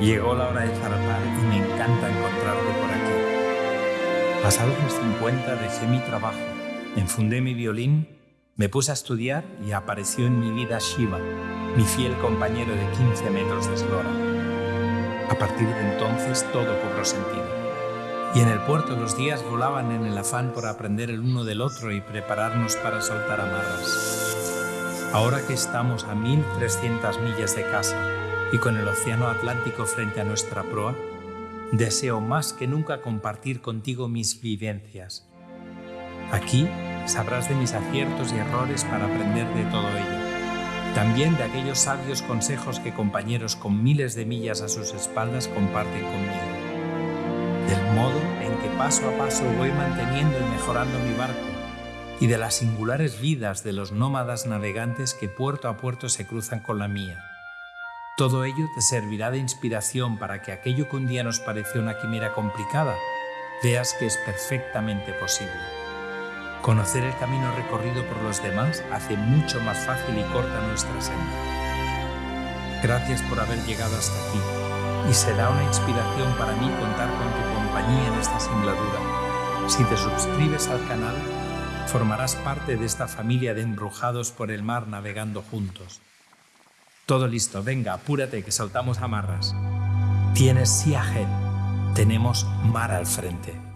Llegó la hora de zarpar y me encanta encontrarte por aquí. Pasados los 50 dejé mi trabajo, enfundé mi violín, me puse a estudiar y apareció en mi vida Shiva, mi fiel compañero de 15 metros de eslora. A partir de entonces todo cobró sentido. Y en el puerto los días volaban en el afán por aprender el uno del otro y prepararnos para soltar amarras. Ahora que estamos a 1300 millas de casa y con el océano Atlántico frente a nuestra proa, deseo más que nunca compartir contigo mis vivencias. Aquí sabrás de mis aciertos y errores para aprender de todo ello. También de aquellos sabios consejos que compañeros con miles de millas a sus espaldas comparten conmigo del modo en que paso a paso voy manteniendo y mejorando mi barco y de las singulares vidas de los nómadas navegantes que puerto a puerto se cruzan con la mía. Todo ello te servirá de inspiración para que aquello que un día nos pareció una quimera complicada, veas que es perfectamente posible. Conocer el camino recorrido por los demás hace mucho más fácil y corta nuestra senda. Gracias por haber llegado hasta aquí y será una inspiración para mí contar con tu compañía en esta singladura. Si te suscribes al canal, formarás parte de esta familia de embrujados por el mar navegando juntos. Todo listo, venga, apúrate que saltamos amarras. Tienes ahead, tenemos mar al frente.